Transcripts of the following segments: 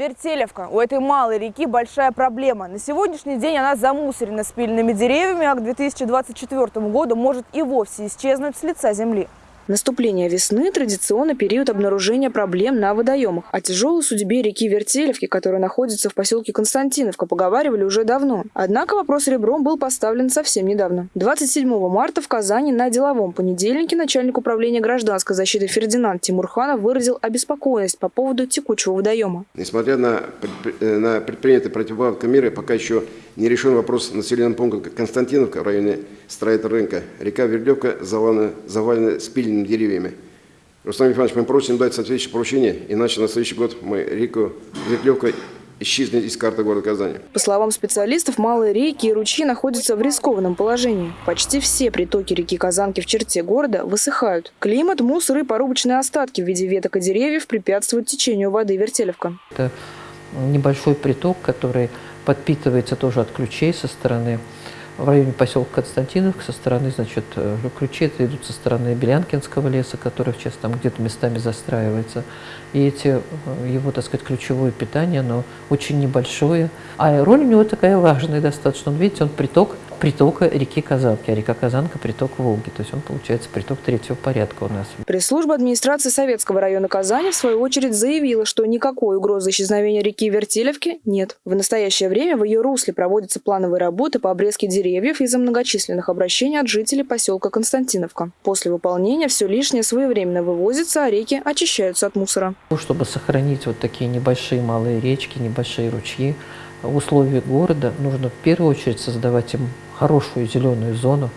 Вертелевка. У этой малой реки большая проблема. На сегодняшний день она замусорена спиленными деревьями, а к 2024 году может и вовсе исчезнуть с лица земли. Наступление весны – традиционно период обнаружения проблем на водоемах. О тяжелой судьбе реки Вертелевки, которая находится в поселке Константиновка, поговаривали уже давно. Однако вопрос ребром был поставлен совсем недавно. 27 марта в Казани на деловом понедельнике начальник управления гражданской защиты Фердинанд Тимурханов выразил обеспокоенность по поводу текучего водоема. Несмотря на, э, на предпринятые противоположные меры, пока еще не решен вопрос населенного пункта Константиновка в районе строительного рынка. Река Вердлевка завалена, завалена спиленными деревьями. Рустам Ефанович, мы просим дать соответствующее поручение, иначе на следующий год мы реку Вертлевка исчезнет из карты города Казани. По словам специалистов, малые реки и ручьи находятся в рискованном положении. Почти все притоки реки Казанки в черте города высыхают. Климат, мусор и порубочные остатки в виде веток и деревьев препятствуют течению воды Вертелевка. Это небольшой приток, который подпитывается тоже от ключей со стороны в районе поселка Константиновка со стороны, значит, э, ключи это идут со стороны Белянкинского леса, который сейчас там где-то местами застраивается. И эти, э, его, так сказать, ключевое питание, оно очень небольшое. А роль у него такая важная достаточно. Он, видите, он приток притока реки Казанки, а река Казанка – приток Волги. То есть он, получается, приток третьего порядка у нас. Пресс-служба администрации Советского района Казани, в свою очередь, заявила, что никакой угрозы исчезновения реки Вертелевки нет. В настоящее время в ее русле проводятся плановые работы по обрезке деревьев из-за многочисленных обращений от жителей поселка Константиновка. После выполнения все лишнее своевременно вывозится, а реки очищаются от мусора. Чтобы сохранить вот такие небольшие малые речки, небольшие ручьи, в условиях города нужно в первую очередь создавать им хорошую зеленую зону,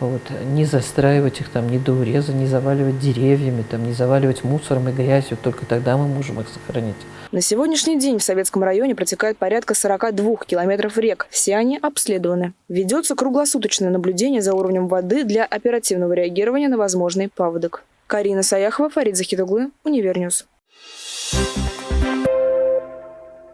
вот, не застраивать их там, не до уреза, не заваливать деревьями, там, не заваливать мусором и грязью, только тогда мы можем их сохранить. На сегодняшний день в Советском районе протекает порядка 42 километров рек. Все они обследованы. Ведется круглосуточное наблюдение за уровнем воды для оперативного реагирования на возможный паводок. Карина Саяхова, Фарид Захид оглы, Univer News. Thank you.